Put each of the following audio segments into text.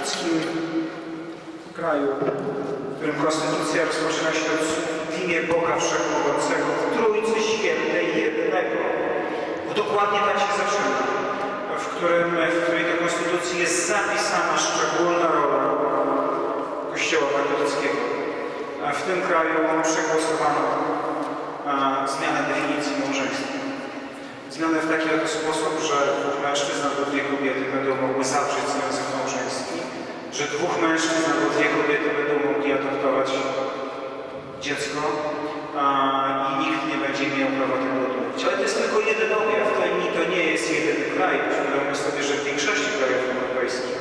katolickim kraju, w którym konstytucja rozpoczyna się od w imię Boga Wszechmogącego, w Trójcy Świętej Jednego. Bo dokładnie tak się zaczyna, w, którym, w której to konstytucji jest zapisana szczególna rola Kościoła katolickiego. W tym kraju przegłosowano zmianę definicji małżeństwa. Zmianę w taki oto sposób, że dwóch mężczyzn albo dwie kobiety będą mogły zawrzeć związek małżeński, że dwóch mężczyzn albo dwie kobiety będą mogli adoptować dziecko a, i nikt nie będzie miał prawa tego odmówić. Ale to jest tylko jeden objaw, to, to nie jest jedyny kraj. Uświadommy sobie, że w większości krajów europejskich,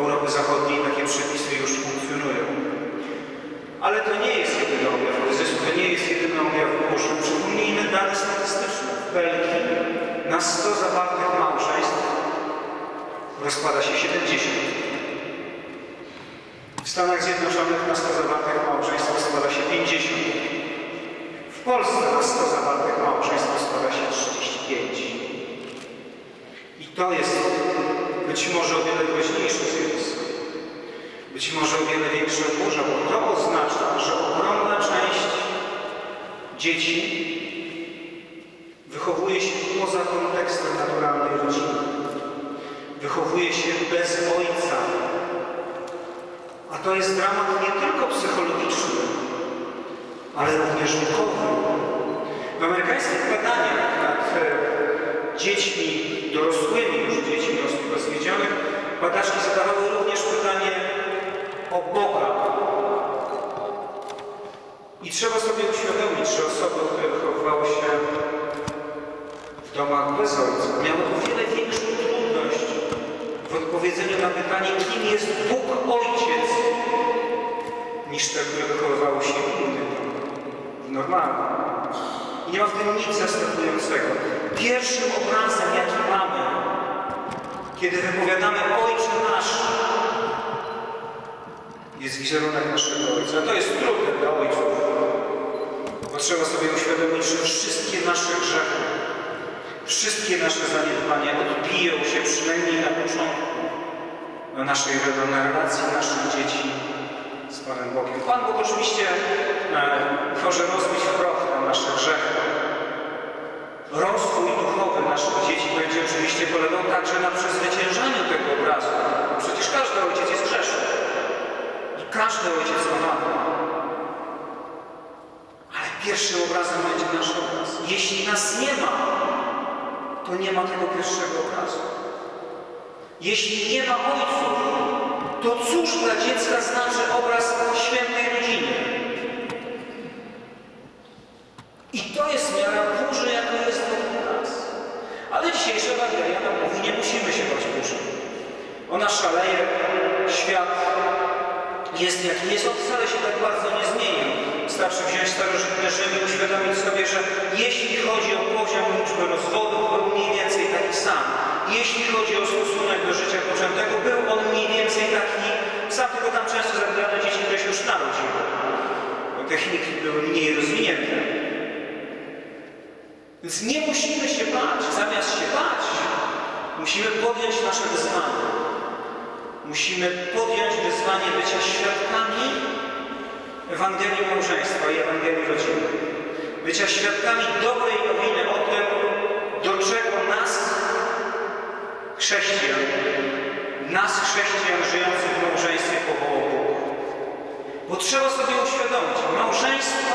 Europy Zachodniej takie przepisy już funkcjonują. Ale to nie jest jedyny objaw kryzysu, to nie jest jedyny objaw burzy. Przypomnijmy dane statystyczne. W Belgii na 100 zawartych małżeństw rozpada się 70. W Stanach Zjednoczonych na 100 zawartych małżeństw rozpada się 50. W Polsce na 100 zawartych małżeństw rozpada się 35. I to jest być może o wiele groźniejsze zjawisko. Być może o wiele większa burza, bo to oznacza, że ogromna część dzieci wychowuje się poza kontekstem naturalnej rodziny. Wychowuje się bez ojca. A to jest dramat nie tylko psychologiczny, ale również duchowy. W amerykańskich badaniach nad e, dziećmi dorosłymi, już dziećmi rozwiedzionych, badaczki zadawały również pytanie o Boga. I trzeba sobie uświadomić, że osoby, które wychowywały się ojca, miały o wiele większą trudność w odpowiedzeniu na pytanie, kim jest Bóg Ojciec, niż te, które wychowywały się w normalnym. I nie ma w tym nic zaskakującego. Pierwszym obrazem, jaki mamy, kiedy wypowiadamy Ojcze Nasz, jest wizerunek naszego Ojca. To jest trudne dla ojców, bo trzeba sobie uświadomić, że wszystkie nasze grzechy, wszystkie nasze zaniedbania odbiją się przynajmniej na początku na naszej na relacji naszych dzieci z Panem Bogiem. Pan Bóg oczywiście e, może rozbić w na nasze grzechy. Rozwój duchowy naszych dzieci będzie oczywiście polegał także na przezwyciężaniu tego obrazu. Bo przecież każdy ojciec jest grzeszny. I każdy ojciec ma wadę. Ale pierwszym obrazem będzie nasz obraz. Jeśli nas nie ma, to nie ma tego pierwszego obrazu. Jeśli nie ma ojców, to cóż dla dziecka znaczy obraz świętej rodziny? I to jest miara burzy, jaka jest wokół nas. Ale dzisiejsza Ewangelia nam mówi, nie musimy się bać burzy. Ona szaleje, świat jest jaki jest, on wcale się tak bardzo nie zmienił. Wystarczy wziąć starożytny Rzym i uświadomić sobie, że jeśli chodzi o poziom liczby rozwodów, był mniej więcej taki sam. Jeśli chodzi o stosunek do życia poczętego, był on mniej więcej taki sam, tylko tam często zabierano dzieci, które się już narodziły. Bo techniki były mniej rozwinięte. Więc nie musimy się bać. Zamiast się bać, musimy podjąć nasze wyzwanie. Musimy podjąć wyzwanie bycia świadkami Ewangelii małżeństwa i Ewangelii rodziny. Bycia świadkami dobrej nowiny o tym, do czego nas, chrześcijan, nas chrześcijan żyjących w małżeństwie powołał Bóg. Bo trzeba sobie uświadomić, małżeństwo,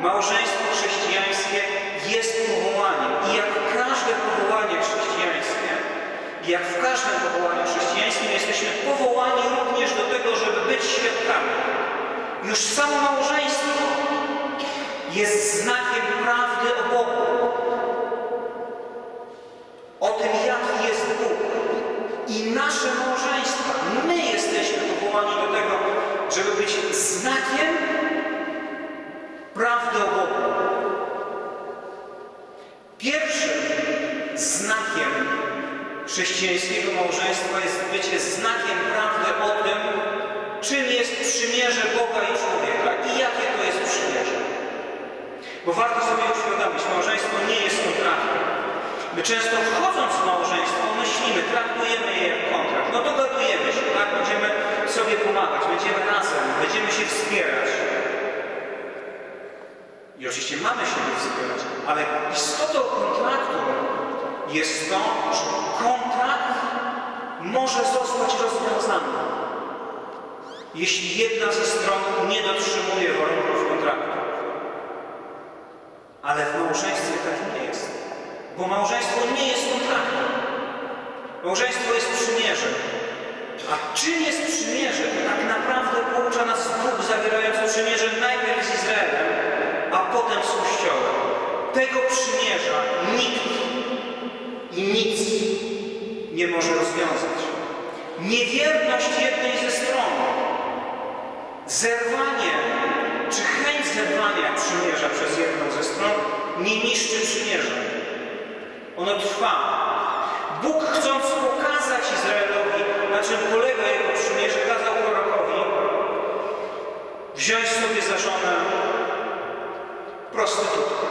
małżeństwo chrześcijańskie jest powołaniem. I jak każde powołanie chrześcijańskie, jak w każdym powołaniu chrześcijańskim jesteśmy powołani również do tego, żeby być świadkami. Już samo małżeństwo jest znakiem prawdy o Bogu. O tym, jaki jest Bóg. I nasze małżeństwa, my jesteśmy powołani do tego, żeby być znakiem prawdy o Bogu. Pierwszym znakiem chrześcijańskiego małżeństwa jest bycie znakiem prawdy o tym, czym jest przymierze Boga i człowieka i jakie to jest przymierze. Bo warto sobie uświadomić, małżeństwo nie jest kontraktem. My często wchodząc w małżeństwo myślimy, traktujemy je jak kontrakt. No dogadujemy się, tak? Będziemy sobie pomagać, będziemy razem, będziemy się wspierać. I oczywiście mamy się wspierać, ale istotą kontraktu jest to, że kontrakt może zostać rozwiązany jeśli jedna ze stron nie dotrzymuje warunków kontraktu. Ale w małżeństwie tak nie jest, bo małżeństwo nie jest kontraktem. Małżeństwo jest przymierzem. A czym jest przymierze? Tak naprawdę poucza nas Bóg zawierający przymierze najpierw z Izraelem, a potem z Kościołem. Tego przymierza nikt i nic nie może rozwiązać. Niewierność jednej ze stron, zerwanie czy chęć zerwania przymierza przez jedną ze stron nie niszczy przymierza. Ono trwa. Bóg chcąc pokazać Izraelowi, na czym polega jego przymierze, kazał prorokowi wziąć sobie za żonę prostytutkę.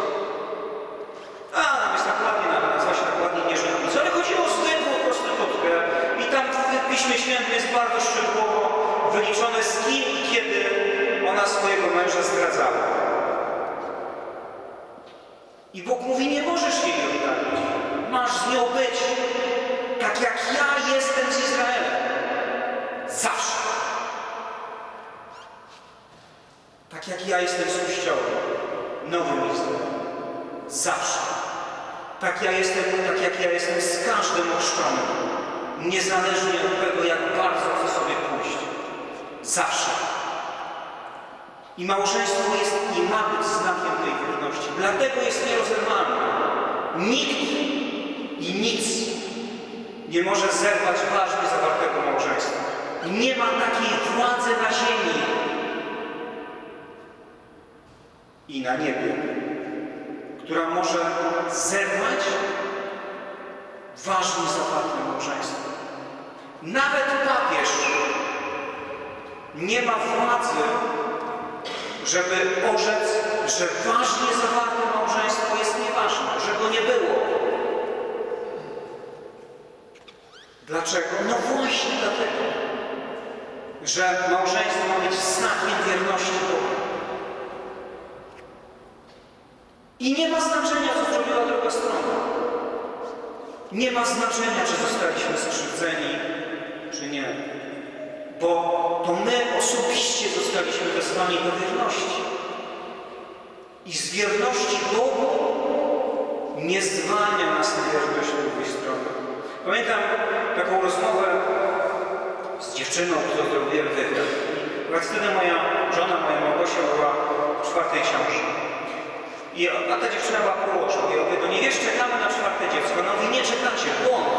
Ja jestem, tak jak ja jestem z każdym ochrzczonym. Niezależnie od tego, jak bardzo chcę sobie pójść. Zawsze. I małżeństwo jest i ma być znakiem tej wierności. Dlatego jest nierozerwalne. Nikt i nic nie może zerwać ważnie zawartego małżeństwa. Nie ma takiej władzy na ziemi i na niebie, która może zerwać ważnie zawarte małżeństwo. Nawet papież nie ma władzy, żeby orzec, że ważnie zawarte małżeństwo jest nieważne, że go nie było. Dlaczego? No właśnie dlatego, że małżeństwo ma być znakiem wierności Bogu. I nie ma znaczenia, co zrobiła druga strona. Nie ma znaczenia, czy zostaliśmy skrzywdzeni, czy nie. Bo to my osobiście zostaliśmy wezwani do wierności. I z wierności Bogu nie zwalnia nas na wierność drugiej strony. Pamiętam taką rozmowę z dziewczyną, którą zrobiłem wywiad. Wtedy moja żona, moja Małgosia była w czwartej ciąży. I, a ta dziewczyna była położna. I ja mówię, no nie wiesz, czekamy na czwarte dziecko. No wy nie czekacie, błąd.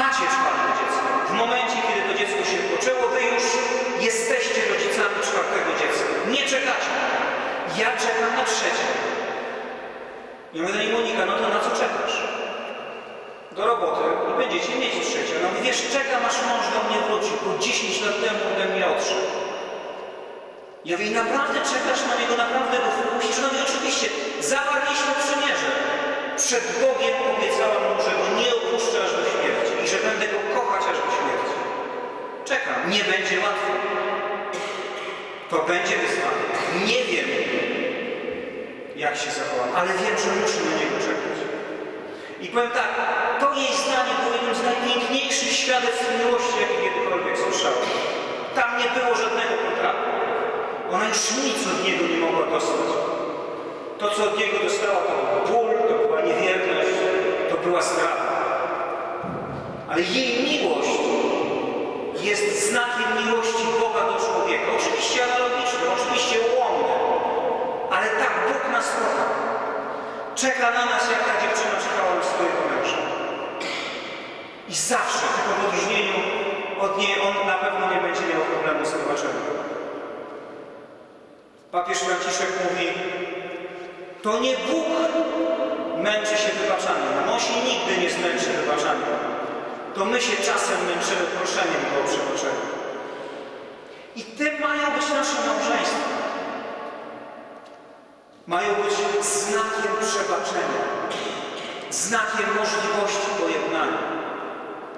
Macie czwarte dziecko. W momencie, kiedy to dziecko się poczęło, wy już jesteście rodzicami czwartego dziecka. Nie czekacie. Ja czekam na trzecie. Ja mówię do niej, Monika, no to na co czekasz? Do roboty i będziecie mieć trzecie. No wiesz, czekam aż mąż do mnie wróci, bo 10 lat temu ode mnie odszedł. Ja mówię, naprawdę czekasz na niego, naprawdę go wpuścisz? No mówię, oczywiście, zawarliśmy przymierze. Przed Bogiem obiecałam mu, że go nie opuszczę aż do śmierci i że będę go kochać aż do śmierci. Czekam, nie będzie łatwo. To będzie wyzwanie. Nie wiem, jak się zachowam, ale wiem, że muszę na niego czekać. I powiem tak, to jej zdanie było jednym z najpiękniejszych świadectw miłości, jakie kiedykolwiek słyszałem. Tam nie było żadnego. Ona już nic od niego nie mogła dostać. To, co od niego dostała, to ból, to była niewierność, to była zdrada. Ale jej miłość jest znakiem miłości Boga do człowieka. Oczywiście analogiczny, oczywiście ułomny, ale tak Bóg nas kocha. Czeka na nas, jak ta dziewczyna czekała na swojego męża. I zawsze, tylko w odróżnieniu od niej, on na pewno nie będzie miał problemu z wybaczeniem. Papież Franciszek mówi, to nie Bóg męczy się wybaczaniem. On się nigdy nie zmęczy wybaczaniem. To my się czasem męczymy proszeniem o przebaczenie. I tym mają być nasze małżeństwa. Mają być znakiem przebaczenia. Znakiem możliwości pojednania.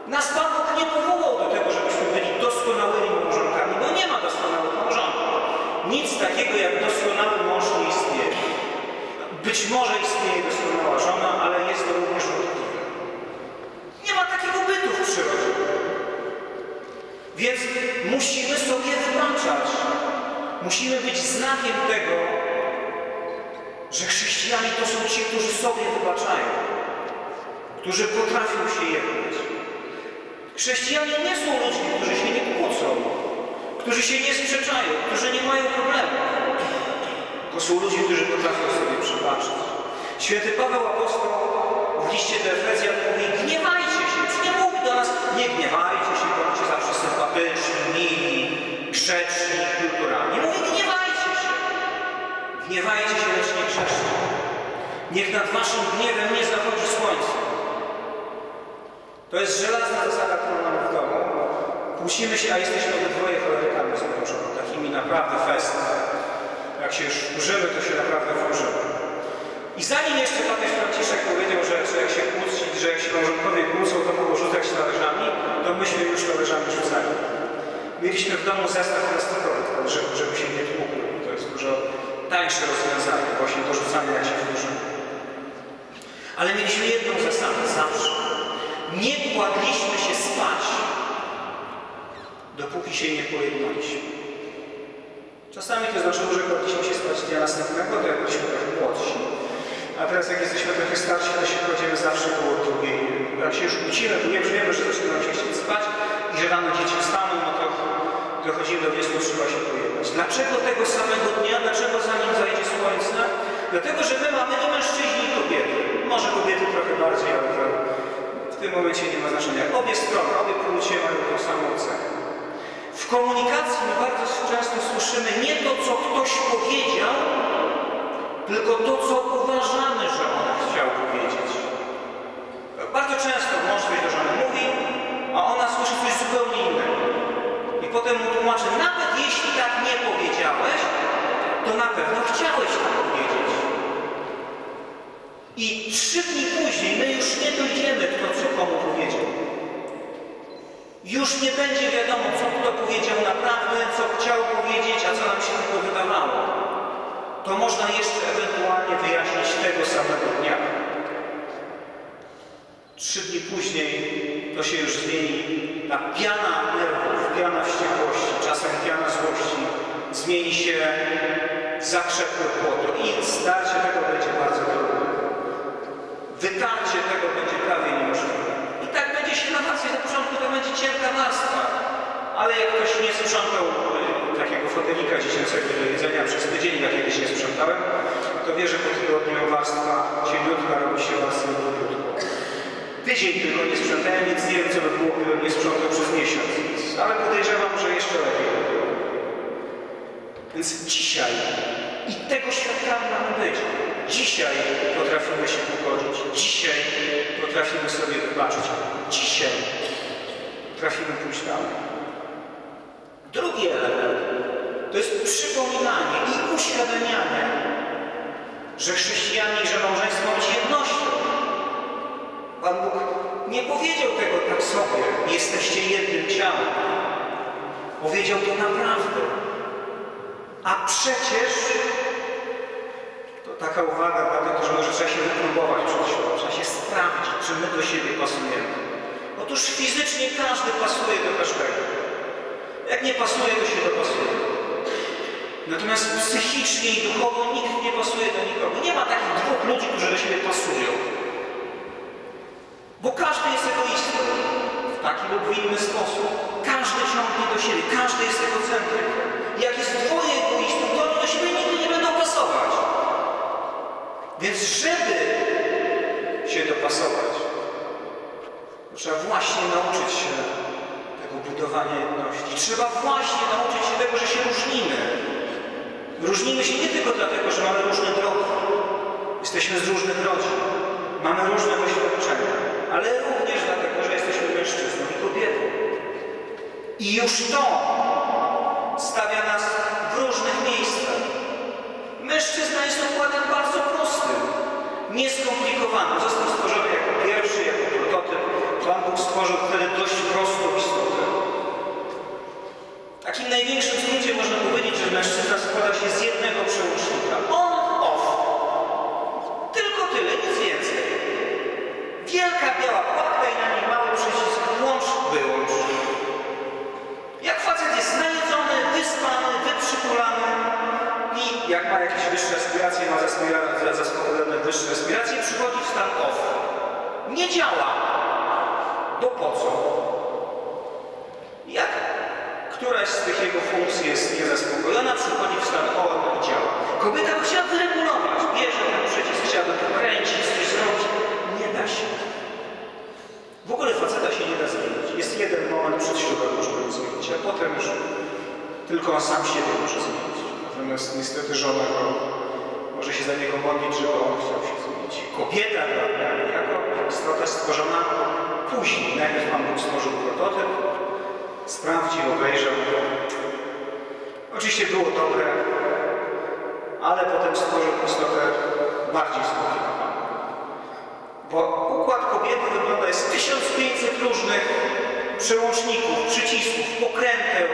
Nas Pan Bóg nie powołał do tego, żebyśmy byli doskonałymi małżonkami, bo nie ma doskonałych małżonków. Nic takiego jak doskonały mąż nie istnieje. Być może istnieje doskonała żona, ale jest to również możliwe. Nie ma takiego bytu w przyrodzie. Więc musimy sobie wybaczać. Musimy być znakiem tego, że chrześcijanie to są ci, którzy sobie wybaczają, którzy potrafią się jednać. Chrześcijanie nie są ludźmi, którzy się nie kłócą, którzy się nie sprzeczają, którzy nie mają problemów. To są ludzie, którzy potrafią sobie przebaczyć. Święty Paweł Apostoł w liście do Efezjan mówi, gniewajcie się, nie mówi do nas, nie gniewajcie się, bądźcie zawsze sympatyczni, mili, grzeczni, kulturalni. Mówi, gniewajcie się. Gniewajcie się, lecz nie grzeszcie. Niech nad waszym gniewem nie zachodzi słońce. To jest żelazna zasada, którą mamy w domu. Kłócimy się, a jesteśmy obydwoje cholerykami z żoną. Takimi naprawdę fest. Jak się już wkurzymy, to się naprawdę wkurzymy. I zanim jeszcze papież Franciszek powiedział, że, że jak się kłóci, że jak się małżonkowie kłócą, to mogą rzucać talerzami, to myśmy już talerzami rzucali. Mieliśmy w domu zestaw plastikowy, żeby, żeby się nie tłukł. To jest dużo tańsze rozwiązanie, właśnie to rzucanie jak się wkurzymy. Ale mieliśmy jedną zasadę zawsze. Nie kładliśmy się spać, dopóki się nie pojednaliśmy. Czasami to znaczyło, że kładliśmy się spać dnia następnego, to jak byliśmy trochę młodsi. A teraz jak jesteśmy trochę starsi, to się kładziemy zawsze koło drugiej. Jak się już kłócimy, to już wiemy, że zaczyna się chcieć spać i że rano dzieci wstaną, no to dochodzimy do wniosku, trzeba się pojednać. Dlaczego tego samego dnia? Dlaczego zanim zajdzie słońce? Dlatego, że my mamy i mężczyźni, i kobiety. Może kobiety trochę bardziej, ale w tym momencie nie ma znaczenia. Obie strony, obie płcie mają tą samą cechę. W komunikacji my bardzo często słyszymy nie to, co ktoś powiedział, tylko to, co uważamy, że on chciał powiedzieć. Bardzo często mąż coś do żony mówi, a ona słyszy coś zupełnie innego. I potem mu tłumaczy, nawet jeśli tak nie powiedziałeś, to na pewno chciałeś tak powiedzieć. I trzy dni później my już nie dojdziemy, kto co komu powiedział. Już nie będzie wiadomo, co kto powiedział naprawdę, co chciał powiedzieć, a co nam się tylko wydawało. To można jeszcze ewentualnie wyjaśnić tego samego dnia. Trzy dni później to się już zmieni. Ta piana nerwów, piana wściekłości, czasem piana złości zmieni się w zakrzepłe płoto i zdarcie tego będzie bardzo trudne. Wytarcie tego będzie prawie niemożliwe. I będzie się na wakacje na początku to będzie cienka warstwa. Ale jak ktoś nie sprzątał y, takiego fotelika dziecięcego do jedzenia przez tydzień, jak kiedyś nie sprzątałem, to wie, że po tygodniu warstwa cieniutka robi się warstwą grubiutką. Tydzień tylko nie sprzątałem, więc nie wiem, co by było, gdybym nie sprzątał przez miesiąc. Ale podejrzewam, że jeszcze lepiej. Więc dzisiaj i tego świadkami mamy być. Dzisiaj potrafimy się pogodzić. Dzisiaj potrafimy sobie wybaczyć. Dzisiaj potrafimy pójść dalej. Drugi element to jest przypominanie i uświadamianie, że chrześcijanie i że małżeństwo ma być jednością. Pan Bóg nie powiedział tego tak sobie, jesteście jednym ciałem. Powiedział to naprawdę. A przecież taka uwaga, dlatego że może trzeba się wypróbować przed trzeba się sprawdzić, czy my do siebie pasujemy. Otóż fizycznie każdy pasuje do każdego. Jak nie pasuje, to się dopasuje. Natomiast psychicznie i duchowo nikt nie pasuje do nikogo. Nie ma takich dwóch ludzi, którzy do siebie pasują. Bo każdy jest egoistą w taki lub w inny sposób. Każdy ciągnie do siebie, każdy jest egocentryk. Jak jest dwoje egoistów, to oni do siebie nie. Więc żeby się dopasować, trzeba właśnie nauczyć się tego budowania jedności. Trzeba właśnie nauczyć się tego, że się różnimy. Różnimy się nie tylko dlatego, że mamy różne drogi. Jesteśmy z różnych rodzin. Mamy różne doświadczenia. Ale również dlatego, że jesteśmy mężczyzną i kobietą. I już to stawia nas w różnych miejscach. Mężczyzna jest układem bardzo prostym, nieskomplikowanym. Został stworzony jako pierwszy, jako prototyp. Pan Bóg stworzył wtedy dość prostą istotę. W takim największym skrócie można powiedzieć, że mężczyzna składa się z jednego przełącznika. On, off. Tylko tyle, nic więcej. Wielka biała płatka i na niej mały przycisk włącz, wyłącz. z tych jego funkcji jest niezaspokojona, przychodzi w stan ON i działa. Kobieta by chciała wyregulować, bierze ten przycisk, chciałaby pokręcić, coś zrobić. Nie da się. W ogóle faceta się nie da zmienić. Jest jeden moment przed ślubem, można go zmienić, a potem już tylko on sam siebie może zmienić. Natomiast niestety żona go może się za niego modlić, żeby on chciał się zmienić. Kobieta dla mnie jako istota stworzona później. Najpierw Pan Bóg stworzył prototyp, sprawdził, obejrzał go. Oczywiście było dobre, ale potem stworzył istotę bardziej skomplikowaną. Bo układ kobiety wygląda jest 1500 różnych przełączników, przycisków, pokręteł,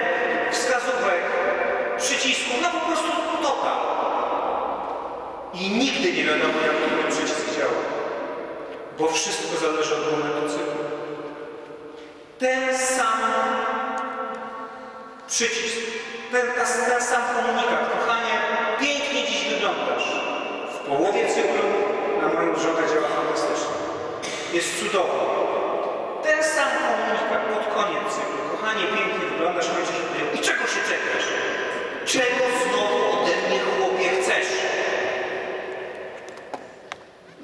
wskazówek, przycisków, no po prostu total. I nigdy nie wiadomo, jak ten przycisk działa. Bo wszystko zależy od momentu cyklu. Ten sam przycisk, ten, ten sam komunikat. Kochanie, pięknie dziś wyglądasz. W połowie cyklu na moją żonę działa fantastycznie. Jest cudowny. Ten sam komunikat pod koniec cyklu. Kochanie, pięknie wyglądasz, kończy się. I czego się czekasz? Czego znowu ode mnie, chłopie, chcesz?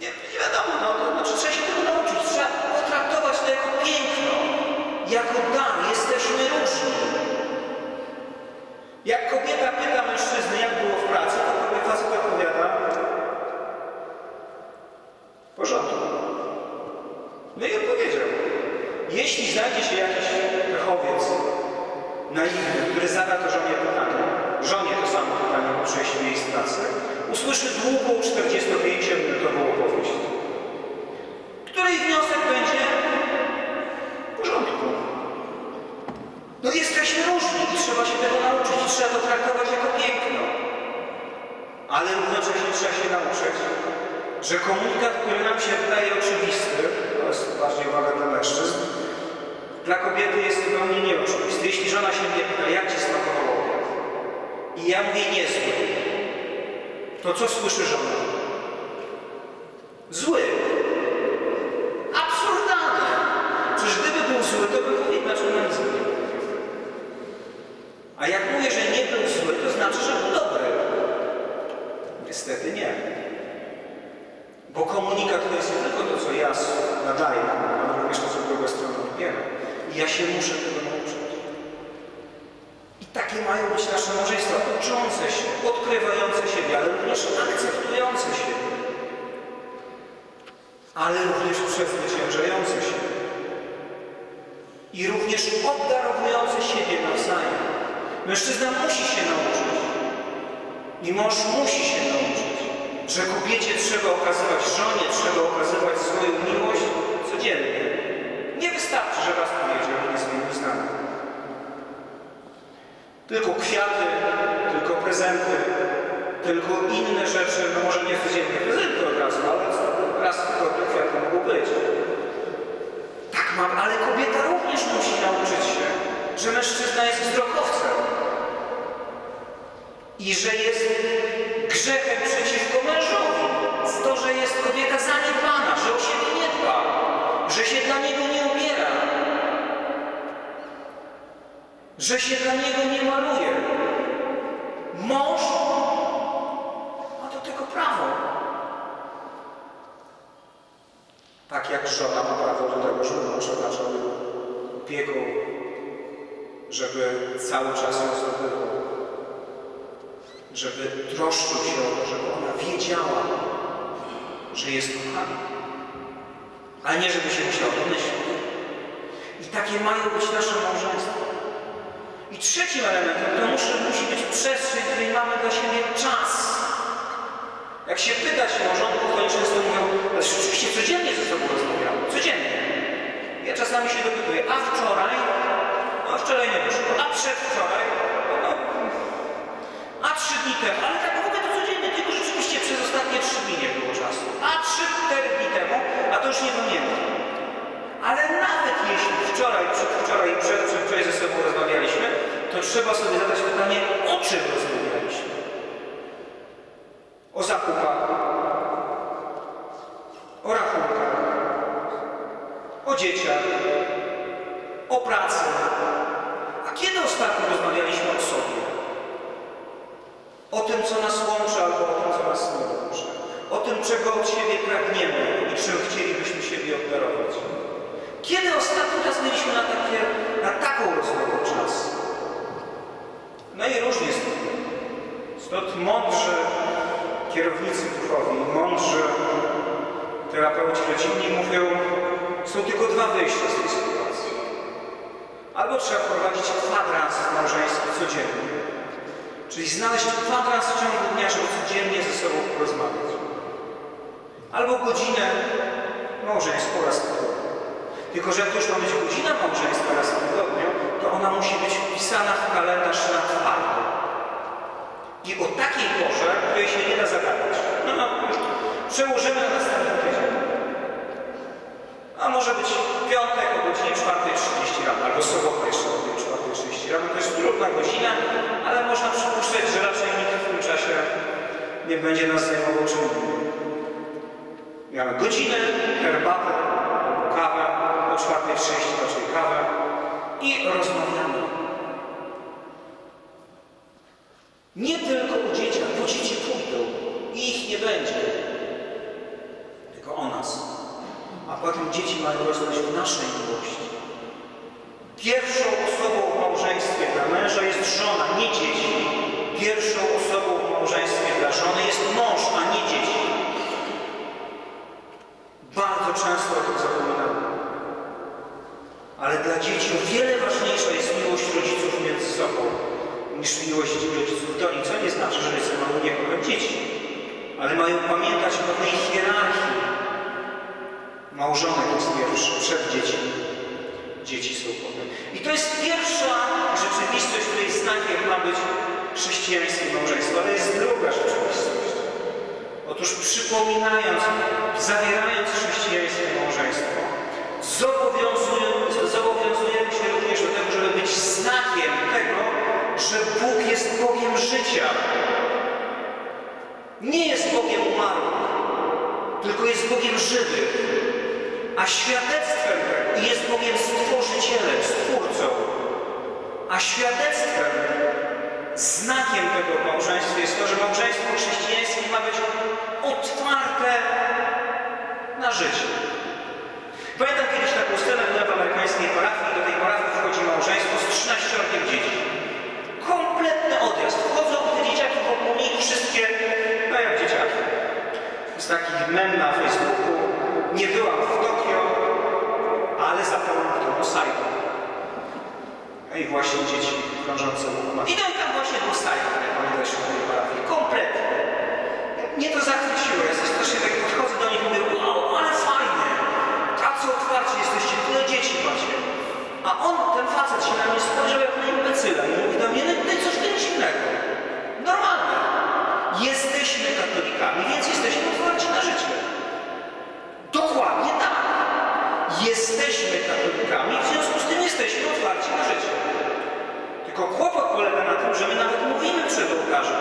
Nie, nie wiadomo, no to znaczy trzeba się tego nauczyć. Trzeba potraktować to jako piękno, jako dar. Jesteśmy różni. Jak kobieta pyta mężczyzny, jak było w pracy, to kobieta facet odpowiada w porządku. No i odpowiedział. Jeśli znajdzie się jakiś pechowiec naiwny, który zada to żonie pytanie, żonie to samo pytanie po przejściu miejsc pracy, usłyszy długą 45-minutową opowieść, której wniosek będzie w porządku. No jesteśmy różni i trzeba się tego nauczyć i trzeba to traktować jako piękno. Ale równocześnie trzeba się nauczyć, że komunikat, który nam się wydaje oczywisty, to jest bardziej uwaga dla mężczyzn, dla kobiety jest zupełnie nieoczywisty. Jeśli żona się mnie pyta, jak ci smakował obiad? I ja mówię niezły, to co słyszy żona? Zły. Absurdalne. Przecież gdyby był zły, to nic nie mówił. A jak mówię, że nie był zły, to znaczy, że był dobry. Niestety nie. Bo komunikat to jest nie tylko to, co ja nadaję, ale również to, co druga strona odbiera. I ja się muszę tego nauczyć. I takie mają być nasze małżeństwa, uczące się, odkrywające siebie, ale również akceptujące siebie. Ale również przezwyciężające się. I również obdarowujące siebie nawzajem. Mężczyzna musi się nauczyć. I mąż musi się nauczyć, że kobiecie trzeba okazywać, żonie trzeba okazywać swoją miłość codziennie. Nie wystarczy, że raz powiedział nie zmienił zdania. Tylko kwiaty, tylko prezenty, tylko inne rzeczy, no może nie codziennie prezenty od razu, ale raz w tygodniu kwiaty mogą być. Ale kobieta również musi nauczyć się, że mężczyzna jest wzrokowcem i że jest grzechem przeciwko mężowi. To, że jest kobieta zaniedbana, że o siebie nie dba, że się dla niego nie ubiera, że się dla niego nie maluje. Mąż ma do tego prawo. Tak jak żona ma prawo do tego, żeby mąż otaczał opieką, żeby cały czas ją zdobywał żeby troszczył się o to, żeby ona wiedziała, że jest kochana, a nie żeby się musiała domyślić. I takie mają być nasze małżeństwa. I trzecim elementem to musi, musi być przestrzeń, której mamy dla siebie czas. Jak się pytać małżonków, to oni często mówią, ale rzeczywiście codziennie ze sobą rozmawiamy. Codziennie. Ja czasami się dopytuję, a wczoraj? No wczoraj nie wyszło. A przedwczoraj? No, a trzy dni temu, ale tak mówię to codziennie, tylko rzeczywiście przez ostatnie trzy dni nie było czasu. A trzy, cztery dni temu, a to już nie pamiętam. Ale nawet jeśli wczoraj, przedwczoraj i przed, przedwczoraj ze sobą rozmawialiśmy, to trzeba sobie zadać pytanie, o czym rozmawialiśmy. O zakupach, o rachunkach, o dzieciach, o pracy. A kiedy ostatnio rozmawialiśmy o sobie? O tym, co nas łączy, albo o tym, co nas nie łączy. O tym, czego od siebie pragniemy i czym chcielibyśmy siebie obdarować. Kiedy ostatni raz mieliśmy na, takie, na taką rozmowę czas? No i różnie tym. Stąd mądrzy kierownicy duchowi, mądrzy terapeuci rodzinni mówią, są tylko dwa wyjścia z tej sytuacji. Albo trzeba prowadzić kwadrans małżeński codziennie, czyli znaleźć kwadrans w ciągu dnia, żeby codziennie ze sobą porozmawiać. Albo godzinę małżeństwo raz w tygodniu. Tylko, że jak już ma być godzina małżeństwa raz w tygodniu, to ona musi być wpisana w kalendarz na twardo. I o takiej porze, której się nie da zagadać. No, no, przełożymy na następny tydzień. A może być piątek o godzinie 4.30 rano, albo sobota jeszcze o godzinie 4.30 rano. To jest trudna godzina, ale można przypuszczać, że raczej nikt w tym czasie nie będzie nas zajmował czym. Mamy godzinę, herbatę, kawę, o 4.30 raczej kawę i rozmawiamy. Nie tylko o dzieciach, bo dzieci pójdą i ich nie będzie. Tylko o nas. A potem dzieci mają rosnąć w naszej miłości. Pierwszą osobą w małżeństwie dla męża jest żona, nie dzieci. Pierwszą osobą w małżeństwie dla żony jest mąż, a nie dzieci. Bardzo często o tym zapominamy. Ale dla dzieci o wiele ważniejsza jest miłość rodziców między sobą niż miłość rodziców do nich. Co nie znaczy, że rodzice mają nie kochać dzieci, ale mają pamiętać o pewnej hierarchii. Małżonek jest pierwszy, przed dziećmi. Dzieci są potem. I to jest pierwsza rzeczywistość, której znakiem ma być chrześcijańskie małżeństwo, ale jest druga rzeczywistość. Otóż przypominając, zawierając chrześcijańskie małżeństwo, zobowiązujemy, zobowiązujemy się również do tego, żeby być znakiem tego, że Bóg jest Bogiem życia. Nie jest Bogiem umarłych, tylko jest Bogiem żywych. A świadectwem jest Bogiem stworzycielem, stwórcą. A świadectwem, znakiem tego małżeństwa jest to, że małżeństwo chrześcijańskie ma być otwarte na życie. Pamiętam kiedyś taką scenę w amerykańskiej parafii do tej parafii wchodzi małżeństwo z 13 dzieci. Kompletny odjazd. Wchodzą te dzieciaki wokół nich wszystkie, no jak dzieciaki. Z takich mem na Facebooku. Nie byłam w Tokio, ale domu Saigon. No i właśnie dzieci krążące wokół. I tam właśnie był Saigon, jak oni weszli do tej parafii. Kompletnie. Mnie to zachwyciło. Ja coś strasznie tak podchodzę do nich i mówię, wow, ale fajnie. Tacy otwarci jesteście, tyle dzieci macie. A on, ten facet się na mnie spojrzał jak na imbecyla i mówi do mnie, no to coś nic innego. Normalne. Jesteśmy katolikami, więc jesteśmy otwarci na życie. Dokładnie tak. Jesteśmy katolikami, w związku z tym jesteśmy otwarci na życie. Tylko kłopot polega na tym, że my nawet mówimy przed ołtarzem.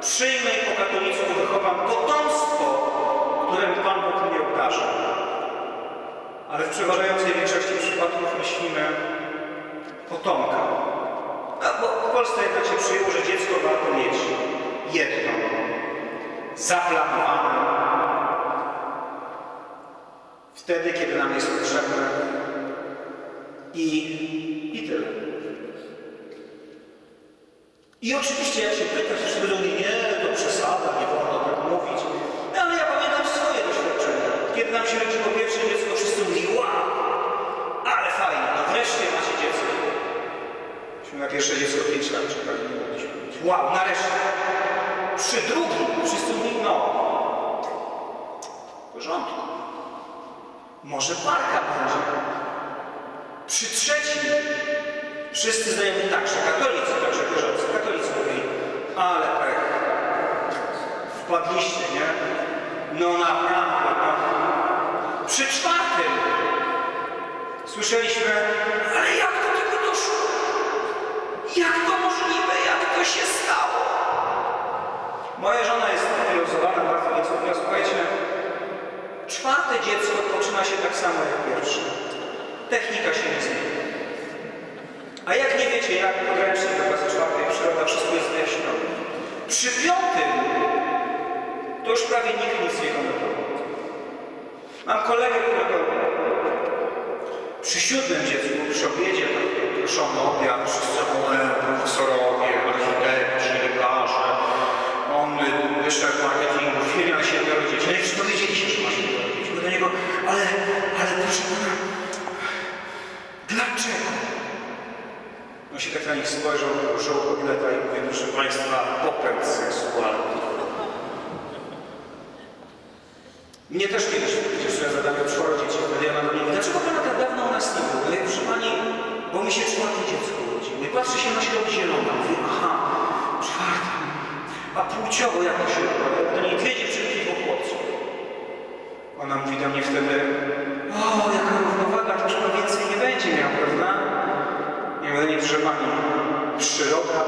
Przyjmę i po katolicku wychowam potomstwo, któremu Pan Bóg mnie obdarza. Ale w przeważającej większości przypadków myślimy potomka. A bo w Polsce jednak się przyjęło, że dziecko warto mieć jedno, zaplanowane. Wtedy, kiedy nam jest potrzebne i, i tyle. I oczywiście jak się pytasz, wszyscy będą nie, to przesada, nie wolno tak mówić. No, ale ja pamiętam swoje doświadczenia. Kiedy nam się rodziło pierwsze dziecko, wszyscy mówili, wow, ale fajnie, no wreszcie macie dziecko. Myśmy na pierwsze dziecko 5 lat czekali, nie mogliśmy mieć. Wow, nareszcie. Przy drugim wszyscy mówili, no, w porządku. Może parka będzie. Przy trzecim wszyscy znajomi tak, że katolicy, także wierzący, katolicy mówili, ale pech, wpadliście, nie? No naprawdę, no. Przy czwartym słyszeliśmy, ale jak doszło? Jak to możliwe? Jak to się stało? Moja żona jest wyluzowana bardzo, mówiła, słuchajcie, czwarte dziecko poczyna się tak samo jak pierwsze. Technika się nie zmieni. A jak wiecie, jak podręcznik do klasy czwartej przyroda, wszystko jest wyjaśnione. Przy piątym to już prawie nikt nic nie komentował. Mam kolegę, którego przy siódmym dziecku, przy obiedzie, wszyscy one, profesorowie, architekci, lekarze, on marketingu, w firmie ma siedmioro dzieci. No i wszyscy dowiedzieli się, że ma dzieci. Mówię do niego, ale, ale proszę pana, dlaczego? On się tak na nich spojrzał, użył kotleta i mówi, proszę państwa, popęd seksualny. Mnie też kiedyś, przecież ja zadałem czworo dzieci, wtedy ja mam mówię, dlaczego pana bo mi się czwarte dziecko urodzi. Mówię, patrzy się na środek zielona. Mówię, aha, czwarte. A płciowo jak to się? Do niej dwie dziewczynki i dwóch chłopców. Ona mówi do mnie wtedy, o, jaka równowaga, to już pan więcej nie będzie miał, prawda? Ja mówię, nie, proszę pani, przyroda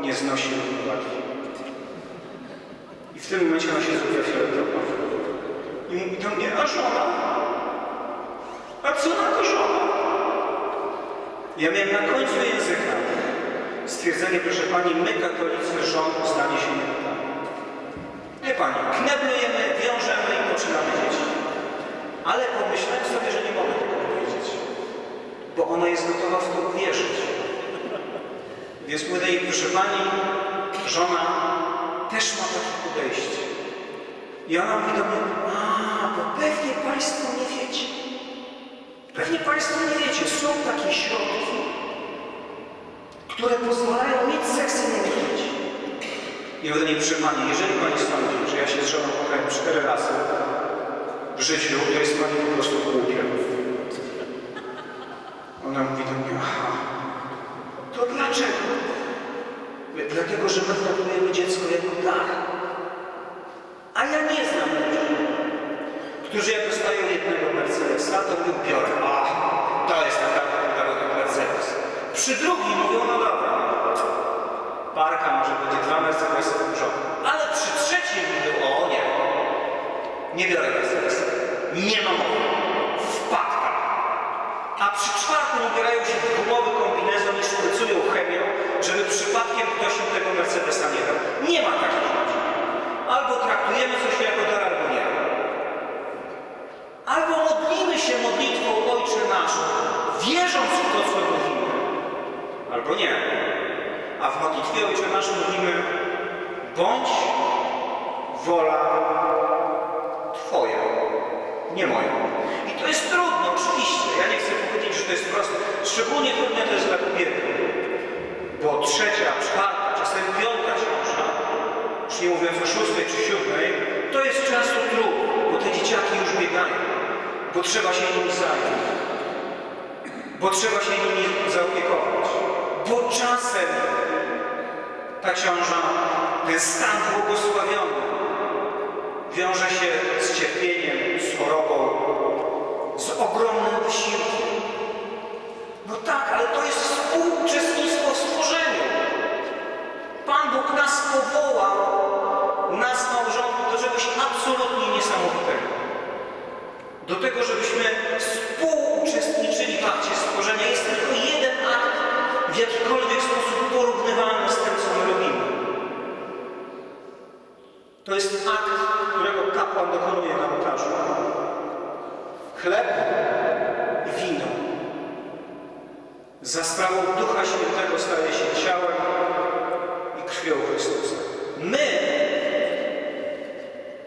nie znosi równowagi. I w tym momencie ona się zrobiła fioletowa. I mówi do mnie, a żona? A co na to żona? Ja miałem na końcu języka stwierdzenie, proszę pani, my katolicy żon zdanie się nie. Nie pani, kneblujemy, wiążemy i poczynamy dzieci. Ale pomyślałem sobie, że nie mogę tego powiedzieć, bo ona jest gotowa w to uwierzyć. Więc mówię niej, proszę pani, żona też ma takie podejście. I ona mówi do mnie, a, bo pewnie Państwo nie wiecie. Pewnie Państwo nie wiecie, są takie środki, które pozwalają mieć seks i nie mieć. Proszę Pani, jeżeli Pani sądzi, że ja się z żoną kochałem cztery razy w życiu, to jest Pani po prostu głupia. Ona mówi do mnie, aha, to dlaczego? Dlatego, że my traktujemy dziecko jako dar. A ja nie znam ludzi, którzy jak dostają jednego Mercedesa, to mówią, biorę. A, to jest naprawdę narodowy Mercedes. Przy drugim mówią, no dobra, parka może będzie dwa Mercedesy w porządku. Ale przy trzecim mówią, o nie, nie biorę Mercedesa. Nie ma mowy. Wpadka. A przy czwartym ubierają się w gumowy kombinezon i szprycują chemią, żeby przypadkiem ktoś im tego Mercedesa nie dał. Nie ma takich ludzi. Albo traktujemy coś jako dar, albo nie. Albo modlimy się modlitwą Ojcze Nasz, wierząc w to, co mówimy. Albo nie. A w modlitwie Ojcze Nasz mówimy bądź wola Twoja, nie moja. I to jest trudne, oczywiście. Ja nie chcę powiedzieć, że to jest proste. Szczególnie trudne to jest dla kobiety. Bo trzecia, czwarta, czasem piąta ciąża, już nie mówiąc o szóstej czy siódmej, to jest często trud, bo te dzieciaki już biegają, bo trzeba się nimi zająć, bo trzeba się nimi zaopiekować, bo czasem ta ciąża, ten stan błogosławiony wiąże się z cierpieniem, z chorobą, z ogromnym wysiłkiem. No tak, ale to jest współuczestnictwo w stworzeniu. Pan Bóg nas powołał, nas małżonków, do czegoś absolutnie niesamowitego. Do tego, żebyśmy współuczestniczyli w akcie stworzenia. Jest tylko w jakikolwiek sposób porównywalny z tym, co my robimy. To jest akt, którego kapłan dokonuje na ołtarzu. Chleb i wino. Za sprawą Ducha Świętego staje się ciałem i krwią Chrystusa. My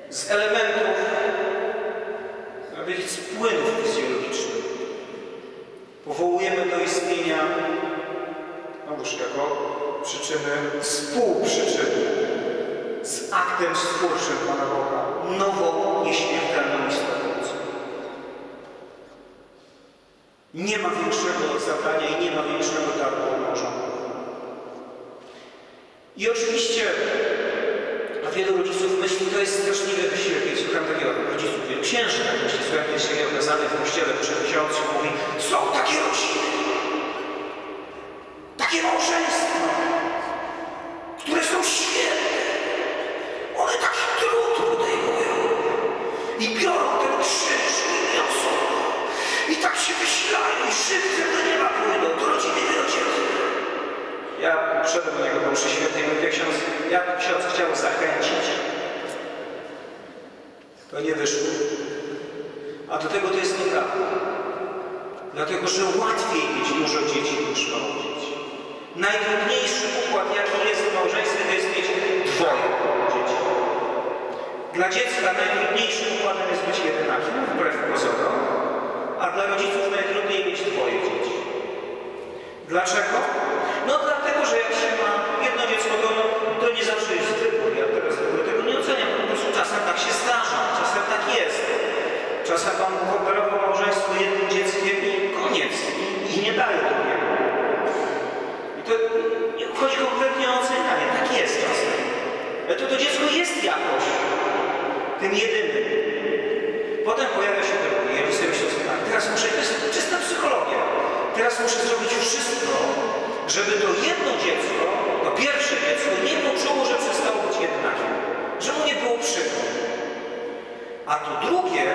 z elementów, powiedzieć, z płynów fizjologicznych powołujemy do istnienia, noż jako przyczyny, współprzyczyny z aktem stwórczym Pana Boga, nową, nieśmiertelną istotą. Nie ma większego zadania i nie ma większego daru małżonków. I oczywiście, a wielu rodziców myśli, to jest straszliwy wysiłek. Ja słucham takiego rodziców, wielu księży, tak myśli, słucham takiego kazania w kościele przy ksiądzu, mówi, są takie rodziny, takie małżeństwa, muszę zrobić wszystko, żeby to jedno dziecko, to pierwsze dziecko nie poczuło, że przestało być jednakiem. Że mu nie było przykro. A to drugie,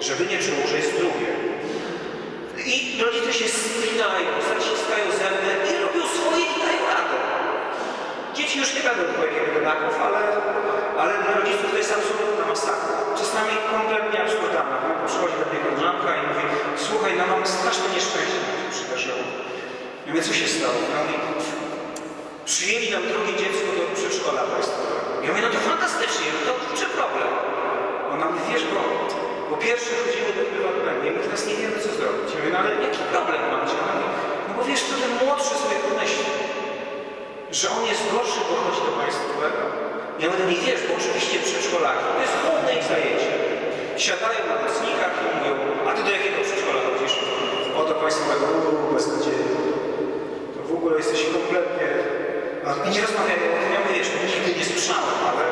żeby nie czuło, że jest drugie. I rodzice się spinają, zaciskają zęby i robią swoje i dają. Dzieci już nie będą dwojgiem jedynaków, ale, ale dla rodziców to jest absolutna masakra. Czasami kompletnie absurdalna. No, przychodzi do mnie koleżanka i mówi, słuchaj, no mamy straszne nieszczęście, się przydarzyło. Ja mówię, co się stało? Ja mówię, przyjęli nam drugie dziecko do przedszkola państwowego. Ja mówię, no to fantastycznie, no to czy problem? Ona mówi, wiesz, bo po pierwsze chodzimy do prywatnego i my teraz nie wiemy, co zrobić. Ja mówię, no ale jaki problem macie? Ona mówi, no bo wiesz, co ten młodszy sobie pomyśli, że on jest gorszy, bo chodzi do państwowego. Ja mówię, nie wiesz, bo oczywiście przedszkolaki, to jest główne ich zajęcie. Siadają na nocnikach i mówią, a ty do jakiego przedszkola chodzisz? O, do państwowego, bez nadziei. To w ogóle jesteś kompletnie... A nie rozmawiają o tym, ja mówię, no nigdy nie słyszałem, ale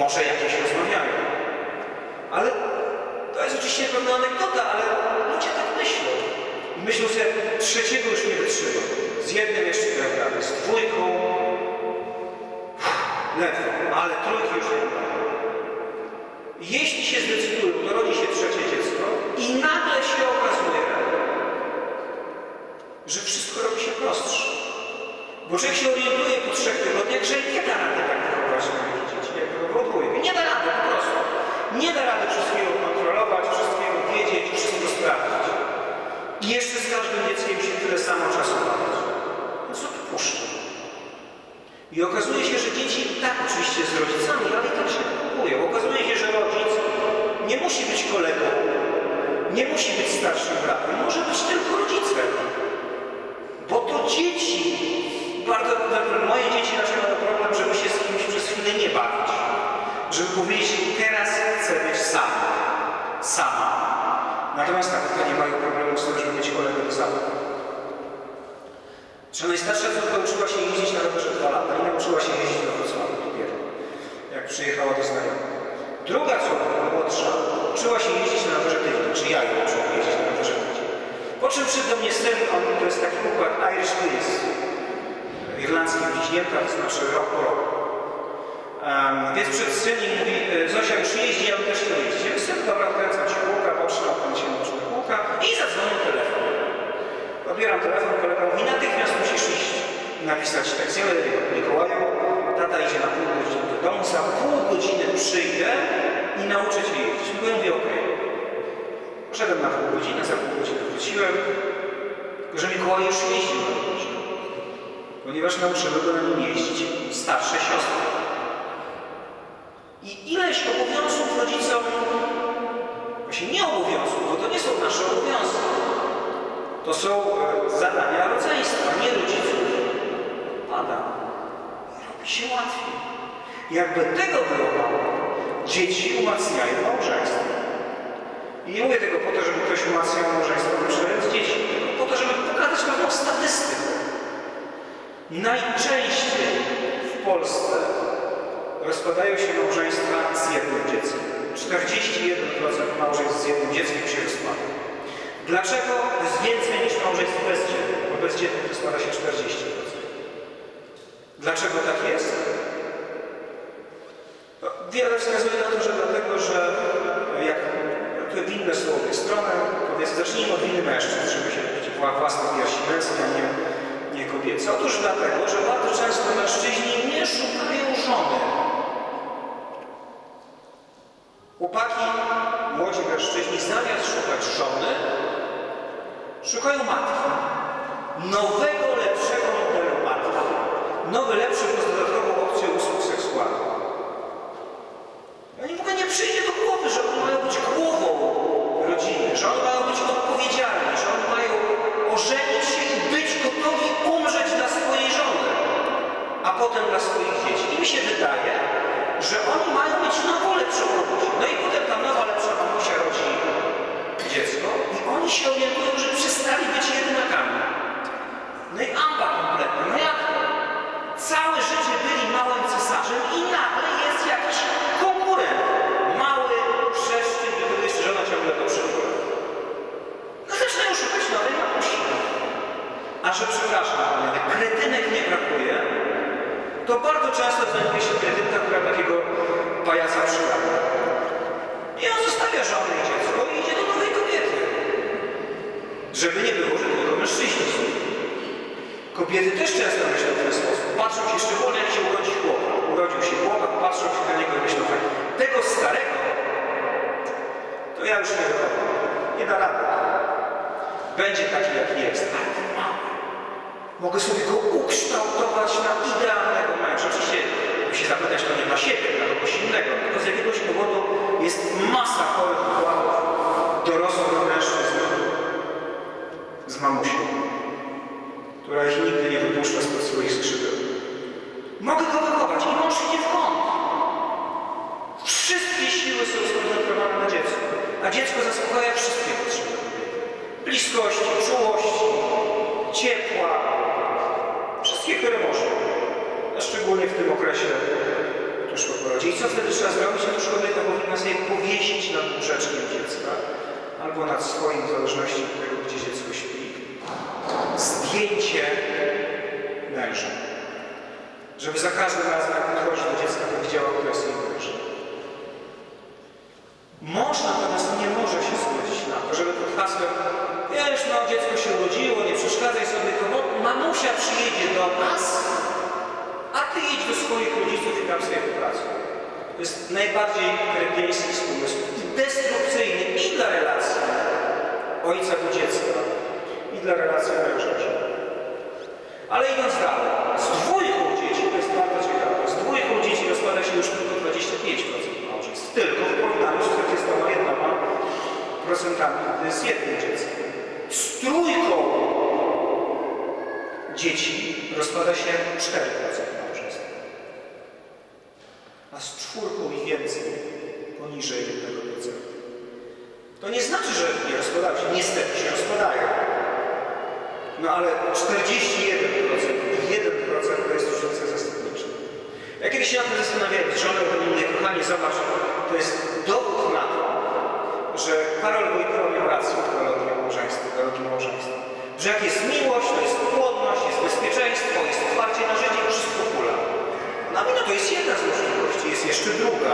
może jakieś rozmawiają. Ale to jest oczywiście pewna anegdota, ale ludzie tak myślą. Myślą sobie, trzeciego już nie wytrzymam. Z jednym jeszcze radę, z dwójką ale trójki już nie da. Jeśli się zdecydują, to rodzi się trzecie dziecko i nagle się okazuje, że wszystko robi się prostsze. Bo człowiek się orientuje po trzech tygodniach, że nie da rady tak wychować swoich dzieci, jak wychował dwójkę. Nie da rady po prostu. Nie da rady wszystkiego kontrolować, wszystkiego wiedzieć, wszystko sprawdzić. I jeszcze z każdym dzieckiem się tyle samo czasu bawić. No co tu puszcza? I okazuje się, że dzieci tak oczywiście z rodzicami, ale i tak się kupują. Okazuje się, że rodzic nie musi być kolegą, nie musi być starszym bratem, może być tylko rodzicem. Bo to dzieci, bardzo, moje dzieci raczej mają problem, żeby się z kimś przez chwilę nie bawić. Żeby powiedzieć, teraz chcę być sam, sama. Natomiast tak, to nie mają problemu z tym, żeby mieć kolegę do zabaw. Że najstarsza córka uczyła się jeździć na rowerze dwa lata i nauczyła się jeździć do Wrocławia dopiero, jak przyjechała do znajomych. Druga córka, młodsza, uczyła się jeździć na rowerze tylnym, czy ja ją uczyłem jeździć na rowerze tylnym. Po czym przyszedł do mnie syn, on to jest taki układ Irish Twins, irlandzki bliźnięta, to znaczy rok po roku. Um, więc przed syn i mówi, e, Zosia już jeździ, ja też chcę jeździć. Ja syn, dobra, odkręcam ci kółka, patrzę, odkręcam się na kółka i zadzwonił telefon. Odbieram telefon, kolega mówi, natychmiast musisz iść napisać tekst. Ja mówię, Mikołaju, tata idzie na pół godziny do domu, za pół godziny przyjdę i nauczę cię jeździć. Ja mówię, okej. Poszedłem na pół godziny, za pół godziny wróciłem, że Mikołaj już jeździł na rowerze, ponieważ nauczyły go na nim jeździć starsze siostry. I ileś obowiązków rodzicom, właśnie nie obowiązków, bo to nie są nasze obowiązki, to są e, zadania rodzeństwa, nie rodziców. Pada. Robi się łatwiej. Jakby tego było mało, dzieci umacniają małżeństwo. I nie mówię tego po to, żeby ktoś umacniał małżeństwo wyprzedzając dzieci, tylko po to, żeby pokazać pewną statystykę. Najczęściej w Polsce rozpadają się małżeństwa z jednym dzieckiem. 41% małżeństw z jednym dzieckiem się rozpada. Dlaczego jest więcej niż małżeństw bezdzietnych? Bo bezdzietnych rozpada się 40%. Dlaczego tak jest? No, wiele wskazuje na to, że dlatego, że jak tu winne są obie strony, to więc zacznijmy od winy mężczyzn, żeby się własne piersi męskie, a nie, nie kobiety. dlatego, że bardzo często mężczyźni nie szukają żony. Chłopaki, młodzi mężczyźni, zamiast szukać żony, szukają matki. Nowego, lepszego modelu matki. Nowy, lepszy plus dodatkową opcję usług seksualnych. Oni w ogóle nie przyjdzie do głowy, że oni mają być głową rodziny, że oni mają być odpowiedzialni, że oni mają ożenić się i być gotowi umrzeć dla swojej żony, a potem dla swoich dzieci. Im się wydaje, że oni mają mieć nową, lepszą mamusię. No i potem ta nowa, lepsza mamusia rodzi dziecko i oni się orientują, że przestali być jedynakami. No i amba kompletna. No jak to? Całe życie byli małym cesarzem i nagle jest jakiś konkurent. Mały, przeszczy, do tego jeszcze żona ciągle to przychodzi. No zaczynają szukać nowej mamusi. A że przepraszam, ale kretynek nie brakuje, to bardzo często znajduje się kretynka, która takiego pajaca przygada. I on zostawia żonę i dziecko i idzie do nowej kobiety. Żeby nie było, że tylko mężczyźni są. Kobiety też często myślą w ten sposób. Patrzą się szczególnie, jak się urodzi chłopak. Urodził się chłopak, patrzą się na niego i myślą tak. Tego starego to ja już nie wychowam. Nie da rady. Będzie taki, jaki jest. Ale ten mały. Mogę sobie go ukształtować na idealnego męża. Oczywiście, by się zapytać, to nie dla siebie, dla kogoś innego. Tylko z jakiegoś powodu jest masa chorych układów dorosłych mężczyzn z mamusią która ich nigdy nie wypuszcza spod swoich skrzydeł. Mogę go wychować i mąż idzie w kąt. Wszystkie siły są skoncentrowane na dziecku, a dziecko zaspokaja wszystkie potrzeby. Bliskości, czułości, ciepła, wszystkie, które może. A szczególnie w tym okresie tuż po porodzie. I co wtedy trzeba zrobić? Otóż kobieta powinna sobie powiesić nad łóżeczkiem dziecka albo nad swoim, w zależności od tego, gdzie dziecko śpi, zdjęcie męża. Żeby za każdym razem, jak podchodzi do dziecka, to widziała, kto jest jej mężem. Mąż natomiast mamusia przyjedzie do nas, a ty idź do swoich rodziców i tam sobie popracuj. To jest najbardziej kretyński z pomysłów i destrukcyjny i dla relacji ojca do dziecka, i dla relacji męża. Ale idąc dalej, z dwójką dzieci, to jest bardzo ciekawe, z dwójką dzieci rozpada się już tylko 25% małżeństw. Tylko w porównaniu z 41%, gdy jest jednym dzieckiem. Z trójką dzieci rozpada się 4% małżeństw. A z czwórką i więcej poniżej jednego procenta. To nie znaczy, że nie rozpadają się. Niestety się rozpadają. No ale 41% i 1% to jest różnica zasadnicza. Ja kiedyś się na tym zastanawiałem z żoną innej, kochanie, zobacz, to jest dowód na to, że Karol Wojtyła miał rację w teologii małżeństwa, małżeństwa. Że jak jest miłość, to jest płodność, jest bezpieczeństwo, jest otwarcie na życie, wszystko kula. No no to jest jedna z możliwości, jest jeszcze druga.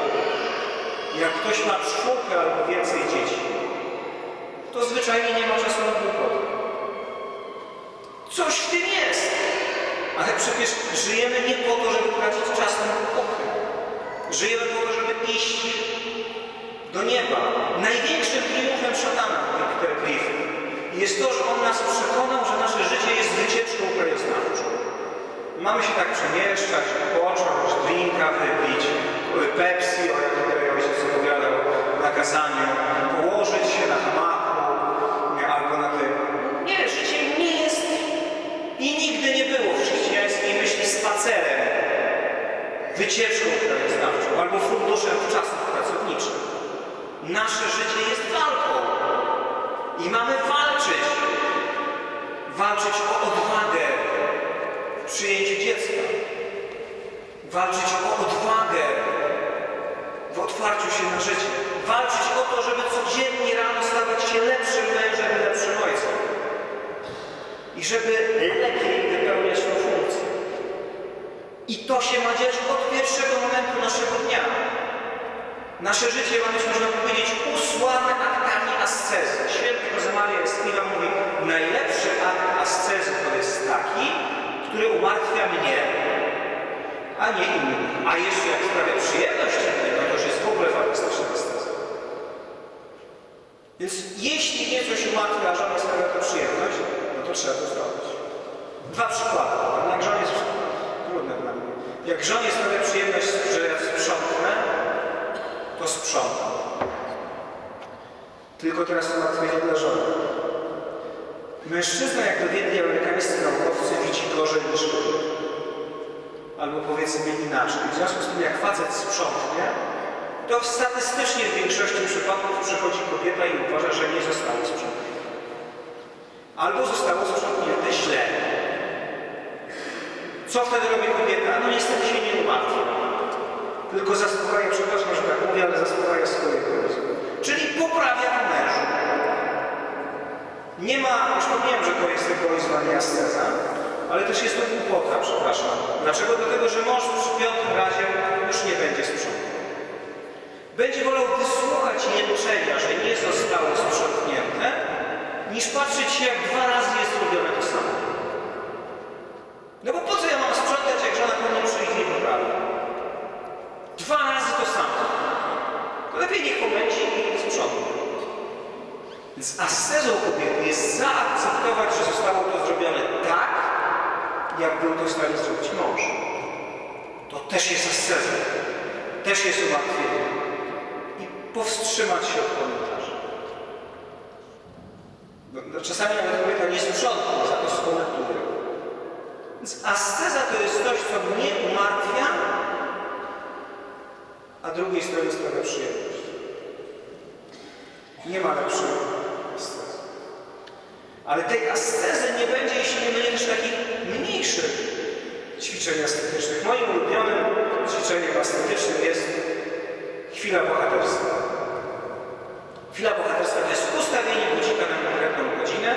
Jak ktoś ma czwórkę albo więcej dzieci, to zwyczajnie nie ma czasu na głupotę. Coś w tym jest. Ale przecież żyjemy nie po to, żeby tracić czas na głupotę. Żyjemy po to, żeby iść do nieba. Największym triumfem szatana, Peter Griffin, jest to, że on nas przekonał, że nasze życie jest wycieczką krajoznawczą. Mamy się tak przemieszczać, począć, drinka wypić, Pepsi, o tutaj ojciec opowiadał na kazaniu, położyć się na hamaku albo na tym. Nie, życie nie jest i nigdy nie było w chrześcijańskiej myśli spacerem, wycieczką krajoznawczą albo funduszem czasów pracowniczych. Nasze życie jest walką i mamy walczyć. Walczyć o odwagę w przyjęciu dziecka. Walczyć o odwagę w otwarciu się na życie. Walczyć o to, żeby codziennie rano stawać się lepszym mężem i lepszym ojcem. I żeby lepiej wypełniać tę funkcję. I to się ma dziać od pierwszego momentu naszego dnia. Nasze życie ma być, można powiedzieć, usłane aktami ascezy. Święty Jose Maria Escriva mówi, najlepszy akt ascezy to jest taki, który umartwia mnie, a nie innych. A jeszcze jak sprawia przyjemność innym, no to już jest w ogóle fantastyczna estetyka. Więc jeśli nie coś umartwia, a żonie sprawia to przyjemność, no to trzeba to zrobić. Dwa przykłady. Jak żonie jest trudne dla mnie. Jak żonie sprawia przyjemność, że ja sprzątnę, to sprzątam. Tylko teraz umartwienie dla żony. Mężczyzna, jak dowiedli amerykańscy naukowcy, widzi gorzej niż kobieta. Albo powiedzmy inaczej. W związku z tym, jak facet sprzątnie, to statystycznie w większości przypadków przychodzi kobieta i uważa, że nie zostało sprzątnięte. Albo zostało sprzątnięte źle. Co wtedy robi kobieta? No niestety się nie umartwia. Tylko zaspokaja, przepraszam, że tak mówię, ale zaspokaja swoje pomysły. Czyli poprawia w mężu. Nie ma, już powiedziałem, że to jest egoizm, a nie asceza, ale też jest to głupota, przepraszam. Dlaczego? Dlatego, że mąż przy piątym razie już nie będzie sprzątał. Będzie wolał wysłuchać jęczenia, że nie zostało sprzątnięte, niż patrzeć się, jak dwa razy jest robione to samo. No bo po co ja mam sprzątać, jak żona po mnie przyjdzie i poprawi? Dwa razy to samo. To lepiej niech pomęci i sprzątnie. Więc ascezą kobiety jest zaakceptować, że zostało to zrobione tak, jak był to w stanie zrobić mąż. To też jest asceza. Też jest umartwienie. I powstrzymać się od komentarzy. No, no, czasami nawet kobieta nie sprzątnie, za to skomentuje. Więc asceza to jest coś, co mnie umartwia, a drugiej stronie sprawia przyjemność. Nie ma lepszego. Ale tej ascezy nie będzie, jeśli nie będzie też takich mniejszych ćwiczeń ascetycznych. Moim ulubionym ćwiczeniem ascetycznym jest chwila bohaterska. Chwila bohaterska to jest ustawienie budzika na konkretną godzinę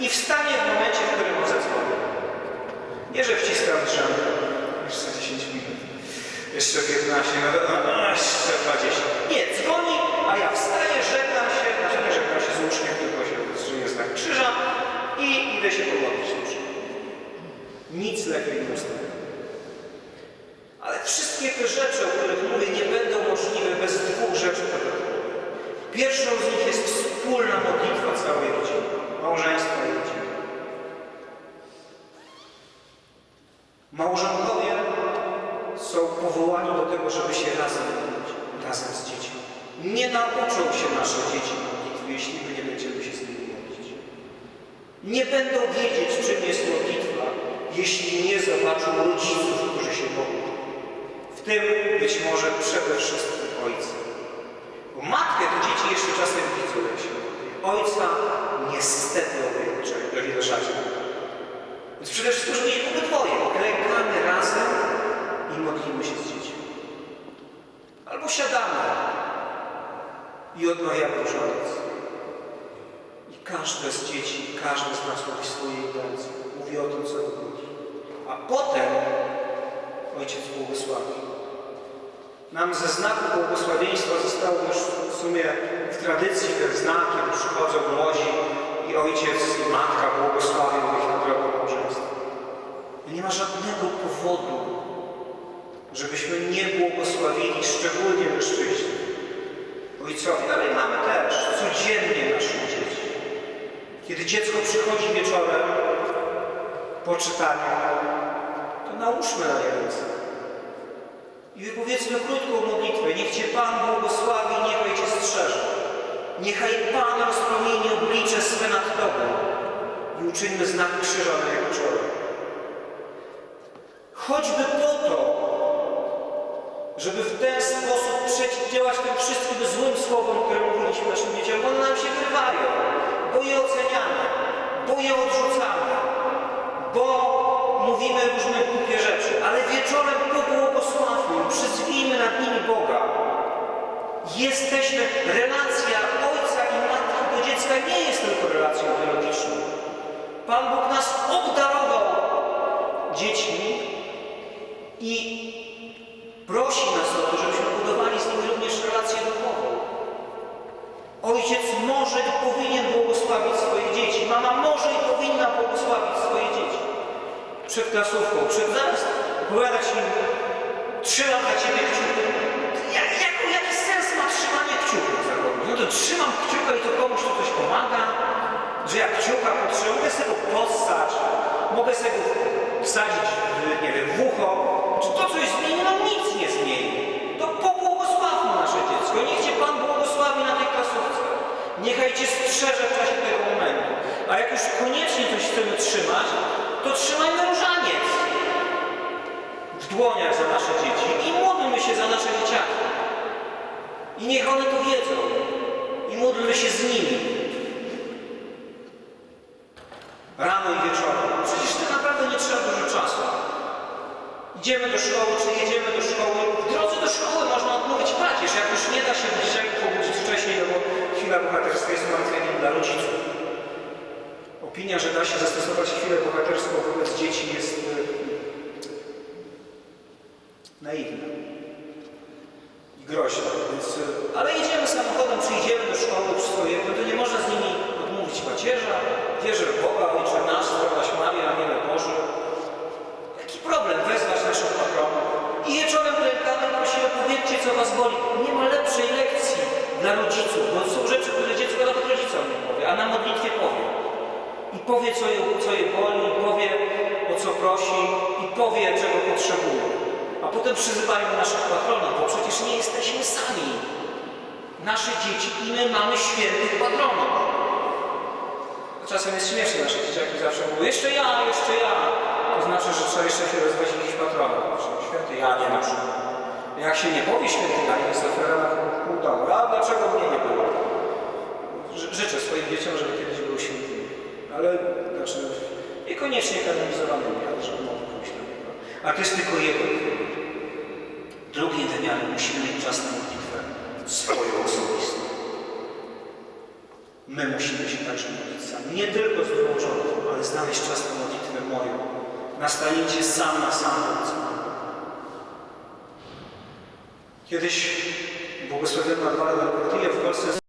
i wstanie w momencie, w którym on zadzwoni. Nie, że wciskam drzemę jeszcze 10 minut, jeszcze 15, no, no, no, jeszcze 20. Nie, dzwoni, a ja wstaję, żegnam się, znaczy nie żegnam się z uczniem, tylko znak krzyża i idę się pomodlić duszy. Nic lepiej nie ustawię. Ale wszystkie te rzeczy, o których mówię, nie będą możliwe bez dwóch rzeczy dodatkowych. Pierwszą z nich jest wspólna modlitwa całej rodziny, małżeństwa i rodziny. Małżonkowie są powołani do tego, żeby się razem modlić, razem z dziećmi. Nie nauczą się nasze dzieci modlitwy, jeśli my nie będziemy się z nimi modlić. Nie będą wiedzieć, czym jest modlitwa, jeśli nie zobaczą rodziców, którzy się modlą. W tym być może przede wszystkim ojca. Bo matkę to dzieci jeszcze czasem widzą. Ojca niestety o wiele rzadziej. Więc przede wszystkim, żeby mieć obydwoje. Klękamy razem i modlimy się z dziećmi. Albo siadamy i odmawiamy różaniec. Każde z dzieci, każde z nas mówi swoje intencje. Mówi o tym, co robi. A potem Ojciec błogosławi. Nam ze znaku błogosławieństwa zostało już w sumie w tradycji ten znak, kiedy przychodzą młodzi i ojciec i matka błogosławią ich na drogę małżeństwa. Nie ma żadnego powodu, żebyśmy nie błogosławili, szczególnie mężczyźni, ojcowi, ale mamy też codziennie naszych dzieci. Kiedy dziecko przychodzi wieczorem po czytaniu, to nałóżmy na nie ręce. I wypowiedzmy krótką modlitwę. Niech Cię Pan błogosławi, niechaj Cię strzeże. Niechaj Pan rozpromieni oblicze swe nad Tobą i uczyńmy znak krzyża na Jego czole. Choćby po to, żeby w ten sposób przeciwdziałać tym wszystkim złym słowom, które mówiliśmy naszym dzieciom, one nam się Pan Bóg jest ułatwieniem dla rodziców. Opinia, że da się zastosować chwilę bohaterską wobec dzieci jest e, naiwna i groźna. Więc, e, ale jedziemy samochodem, czy idziemy do szkoły, swojego, to nie można z nimi odmówić pacierza. Wierzę w Boga, Ojcze nasz, zdrowaś Maria, Aniele Boże. Jaki problem wezwać naszych patronów? I wieczorem klękamy i prosimy, powiedzcie, co was boli. Nie ma lepszej lekcji dla rodziców, bo są rzeczy, dziecko rodzicom nie powie, a na modlitwie powie. I powie, co je, co je boli, i powie, o co prosi, i powie, czego potrzebuje. A potem przyzywajmy naszych patronów, bo przecież nie jesteśmy sami. Nasze dzieci i my mamy świętych patronów. Czasem jest śmieszne, nasze dzieciaki zawsze mówią, jeszcze ja, jeszcze ja. To znaczy, że trzeba jeszcze się rozwać jakiś patronów. Święty Janie na przykład. Jak się nie powie święty Janie, jest afera na domu. A dlaczego mnie nie było? Ży- Życzę swoim dzieciom, żeby kiedyś były świętymi. Ale, znaczy, niekoniecznie kanonizowanymi, ale żeby mogły pójść na niego. A to jest tylko jeden wymiar. Drugi wymiar, musimy mieć czas na modlitwę swoją osobistą. My musimy się także modlić sami. Nie tylko z wyłączoną, ale znaleźć czas na modlitwę moją. Na stanięcie sam na sam. Kiedyś błogosławiona Adwala Portilla w Polsce